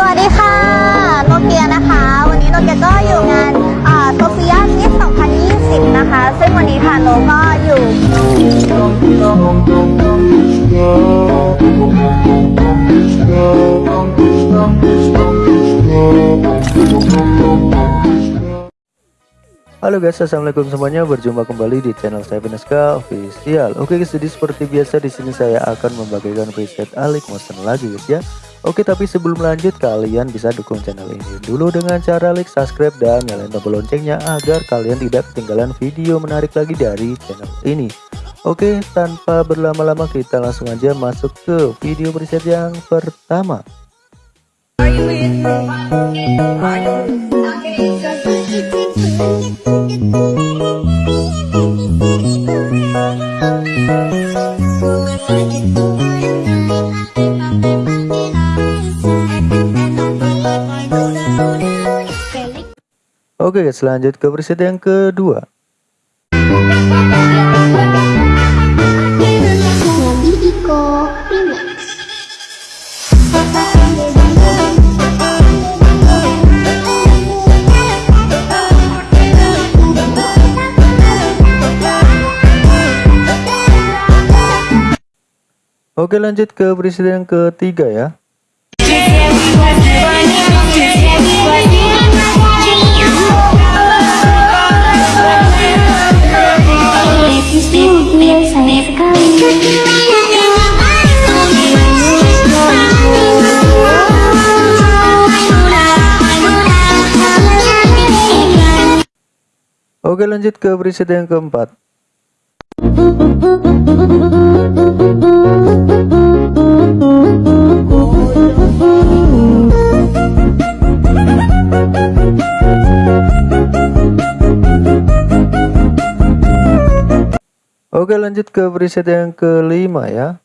สวัสดีค่ะโนเกียนะคะ วันนี้โนเกียก็อยู่งานโซเฟียมิส2020 นะคะ ซึ่งวันนี้ค่ะโนก็อยู่ Halo guys, assalamualaikum semuanya. Berjumpa kembali di channel saya Veneska Official. Oke guys, jadi seperti biasa di sini saya akan membagikan preset Alik Motion lagi guys ya. Oke, tapi sebelum lanjut kalian bisa dukung channel ini dulu dengan cara like, subscribe dan nyalain tombol loncengnya agar kalian tidak ketinggalan video menarik lagi dari channel ini. Oke, tanpa berlama-lama kita langsung aja masuk ke video preset yang pertama. Oke, selanjut ke preset yang kedua. Oke, lanjut ke preset yang ketiga ya. Sayang sekali Oke, lanjut ke preset yang keempat. Oke lanjut ke preset yang kelima ya.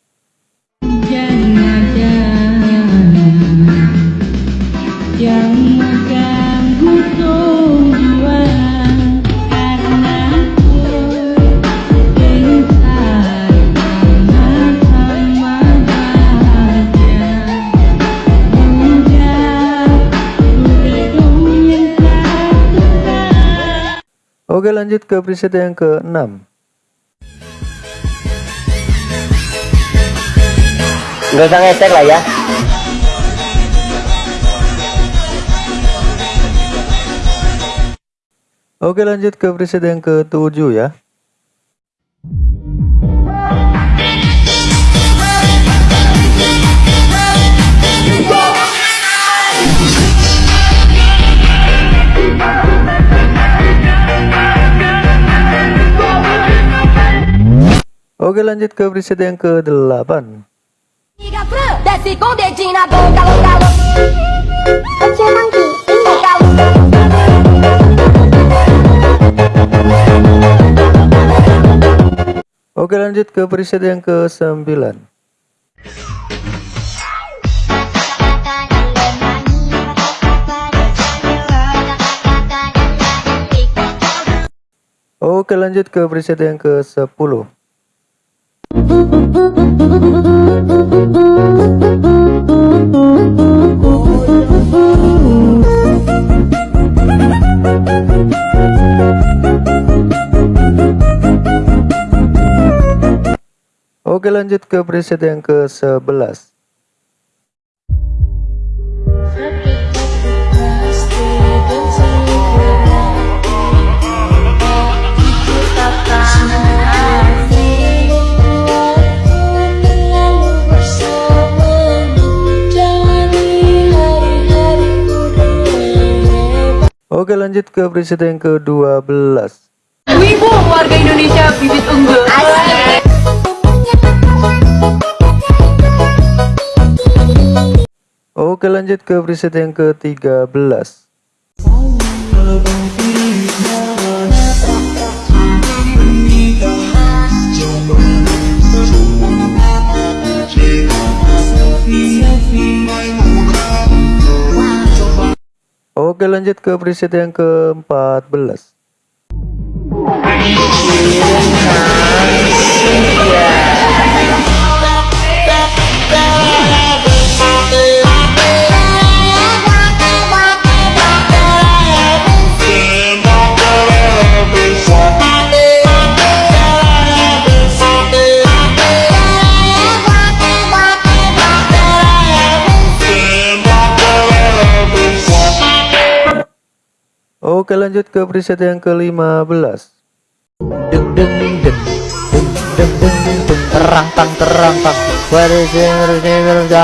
Oke lanjut ke preset yang keenam Nggak usah ngecek lah ya. Oke lanjut ke preset yang ketujuh ya Oke lanjut ke preset yang ke-8 Liga Fran, Oke lanjut ke preset yang ke-9 Oke lanjut ke preset yang ke-10 Oke lanjut ke preset yang ke-11 Oke lanjut ke preset yang ke-12 Wibu warga Indonesia bibit unggul. Oke lanjut ke preset yang ke-13 Oke lanjut ke preset yang ke-14 Oke lanjut ke preset yang ke-15 Deng deng deng deng deng deng deng terang tang terang tang. Is it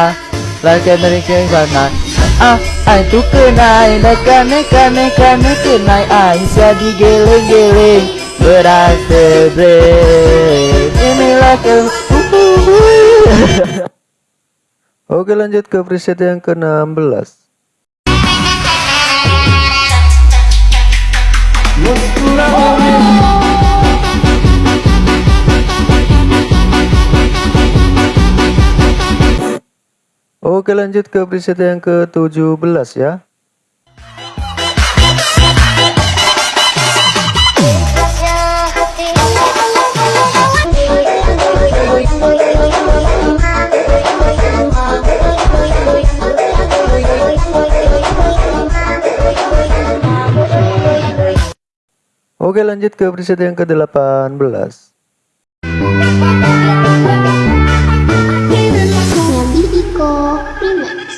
like American banana Ah, ay tu kenai Neka neka neka neka nai Ay jadi geleng-geleng Berasa break Inilah ke Oke lanjut ke preset yang ke-16 Oke lanjut ke preset yang ke-17 ya Oke lanjut ke preset yang ke-18 Nabi Iko Remix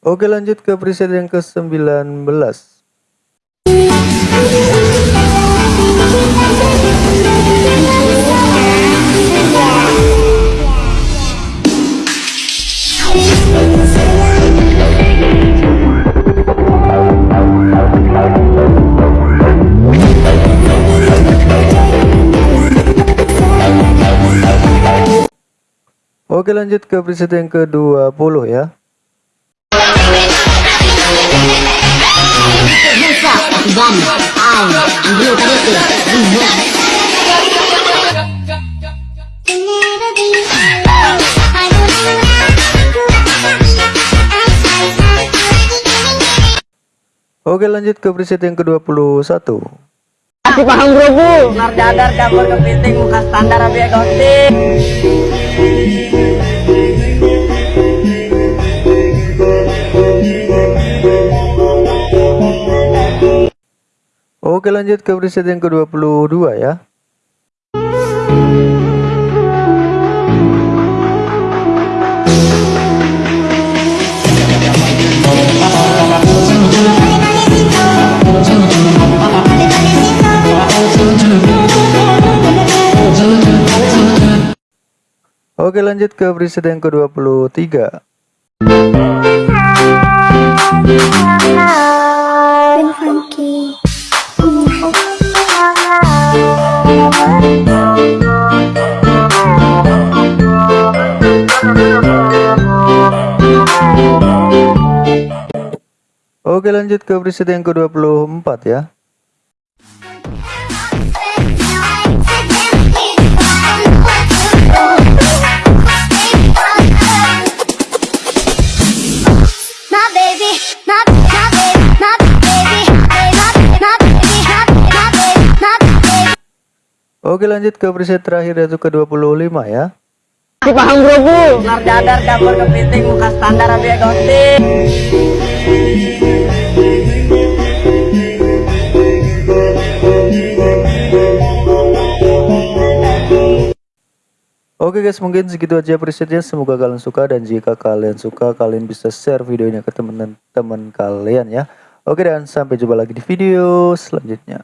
Oke lanjut ke preset yang ke-19 Oke lanjut ke preset yang ke-20 ya Oke lanjut ke preset yang ke-21 Masih paham bro bu. Nar dadar campur kepiting muka standar abi gonting Oke lanjut ke preset yang ke-22 ya Oke lanjut ke preset yang ke-23 Ben Funky Oke lanjut ke preset yang ke-24 ya Oke lanjut ke preset terakhir yaitu ke-25 ya. Masih paham bro bu. Nar dadar campur kepiting muka standar abi gonting Oke guys mungkin segitu aja presetnya. Semoga kalian suka dan jika kalian suka kalian bisa share videonya ke teman-teman kalian ya. Oke dan sampai jumpa lagi di video selanjutnya